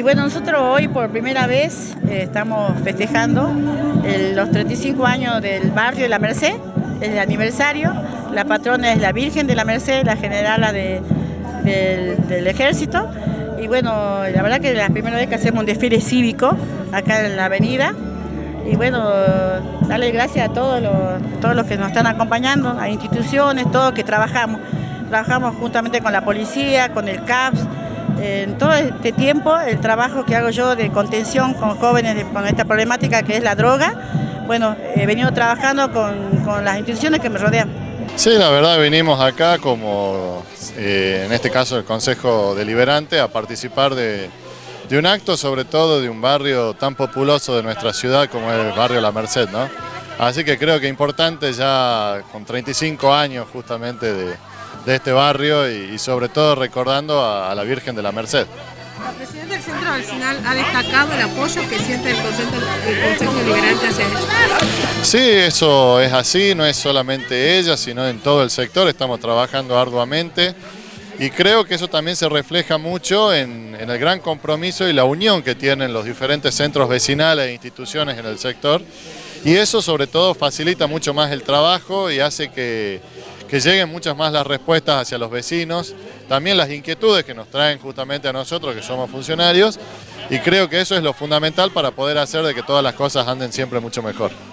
Y bueno, nosotros hoy por primera vez eh, estamos festejando los 35 años del barrio de La Merced, el aniversario. La patrona es la Virgen de la Merced, la generala del, del, ejército. Y bueno, la verdad que es la primera vez que hacemos un desfile cívico acá en la avenida. Y bueno, darle gracias a todos los, todos los que nos están acompañando, a instituciones, todos que trabajamos. Trabajamos juntamente con la policía, con el CAPS, en todo este tiempo el trabajo que hago yo de contención con jóvenes con esta problemática que es la droga, bueno, he venido trabajando con, las instituciones que me rodean. Sí, la verdad venimos acá como, eh, en este caso el Consejo Deliberante, a participar de, un acto, sobre todo de un barrio tan populoso de nuestra ciudad como es el barrio La Merced, ¿no? Así que creo que importante ya con 35 años justamente de, de este barrio y, sobre todo recordando a, la Virgen de la Merced. La presidenta del Centro Vecinal ha destacado el apoyo que siente el Consejo, Deliberante hacia ella. Sí, eso es así, no es solamente ella, sino en todo el sector, estamos trabajando arduamente y creo que eso también se refleja mucho en, en el gran compromiso y la unión que tienen los diferentes centros vecinales e instituciones en el sector y eso sobre todo facilita mucho más el trabajo y hace que que lleguen muchas más las respuestas hacia los vecinos, también las inquietudes que nos traen justamente a nosotros que somos funcionarios y creo que eso es lo fundamental para poder hacer de que todas las cosas anden siempre mucho mejor.